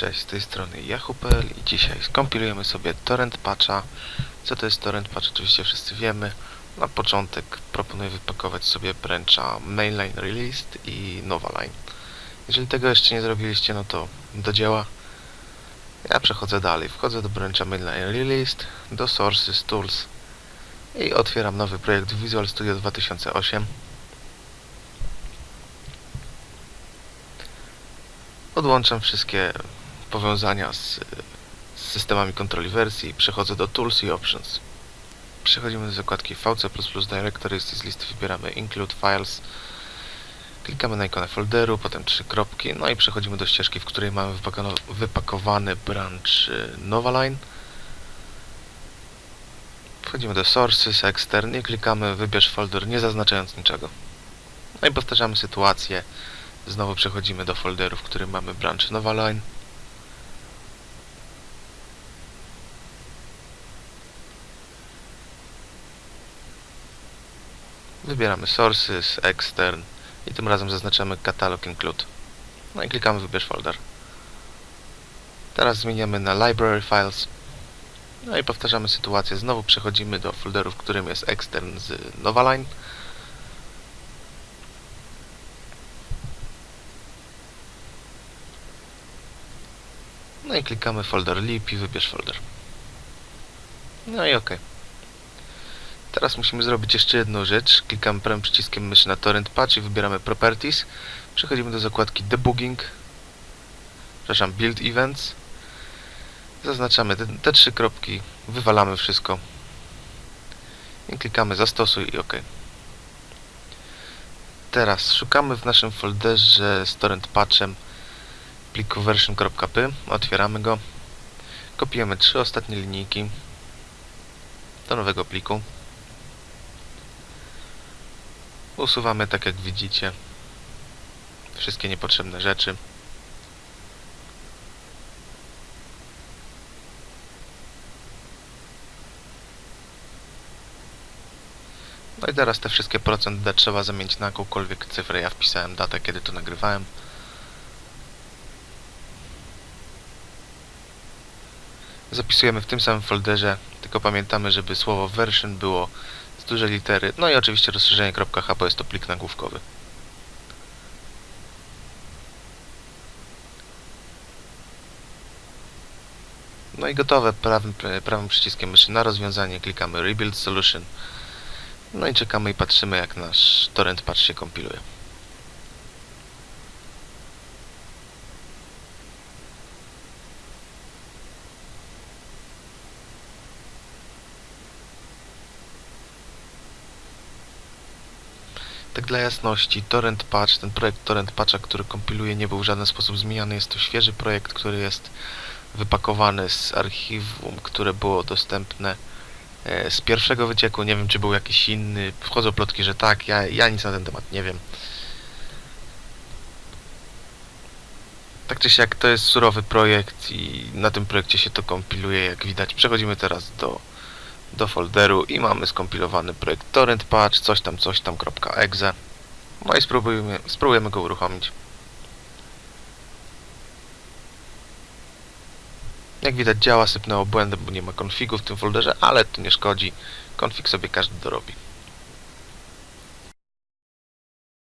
Cześć, z tej strony Yahoo.pl i dzisiaj skompilujemy sobie torrent patcha. Co to jest torrent patch? Oczywiście wszyscy wiemy. Na początek proponuję wypakować sobie brancha mainline released i novaline. Jeżeli tego jeszcze nie zrobiliście, no to do dzieła. Ja przechodzę dalej. Wchodzę do brancha mainline released, do sources, tools i otwieram nowy projekt Visual Studio 2008. Odłączam wszystkie powiązania z, z systemami kontroli wersji przechodzę do Tools i Options. Przechodzimy do zakładki VC++ Directories i z listy wybieramy Include Files. Klikamy na ikonę folderu, potem trzy kropki, no i przechodzimy do ścieżki, w której mamy wypakowany branch y, Novaline. Wchodzimy do Sources, Extern i klikamy Wybierz folder, nie zaznaczając niczego. No i powtarzamy sytuację. Znowu przechodzimy do folderu, w którym mamy branch Novaline. Wybieramy Sources, Extern i tym razem zaznaczamy Catalog Include. No i klikamy Wybierz folder. Teraz zmieniamy na Library Files. No i powtarzamy sytuację. Znowu przechodzimy do folderu, w którym jest Extern z Novaline. No i klikamy folder lib i wybierz folder. No i ok. Teraz musimy zrobić jeszcze jedną rzecz. Klikamy prawym przyciskiem myszy na torrent patch i wybieramy properties. Przechodzimy do zakładki debugging. Przepraszam, build events. Zaznaczamy te, te trzy kropki, wywalamy wszystko. I klikamy zastosuj i ok. Teraz szukamy w naszym folderze z torrent patchem pliku version.py, otwieramy go, kopiujemy trzy ostatnie linijki do nowego pliku, usuwamy tak jak widzicie wszystkie niepotrzebne rzeczy. No i teraz te wszystkie procent trzeba zamienić na jakąkolwiek cyfrę. Ja wpisałem datę, kiedy to nagrywałem. zapisujemy w tym samym folderze, tylko pamiętamy, żeby słowo version było z dużej litery, no i oczywiście rozszerzenie .h, bo jest to plik nagłówkowy. No i gotowe, prawym, prawym przyciskiem myszy na rozwiązanie klikamy Rebuild Solution. No i czekamy i patrzymy jak nasz torrent patch się kompiluje. Tak dla jasności, Torrent Patch, ten projekt Torrent Patcha, który kompiluje, nie był w żaden sposób zmieniany. Jest to świeży projekt, który jest wypakowany z archiwum, które było dostępne e, z pierwszego wycieku. Nie wiem, czy był jakiś inny. Wchodzą plotki, że tak. Ja, ja nic na ten temat nie wiem. Tak czy siak, to jest surowy projekt i na tym projekcie się to kompiluje, jak widać. Przechodzimy teraz do do folderu i mamy skompilowany projekt torrent patch, coś tam, coś tam.exe. No i spróbujemy, spróbujemy go uruchomić. Jak widać działa, sypnęło błędem, bo nie ma konfigu w tym folderze, ale to nie szkodzi. Konfig sobie każdy dorobi.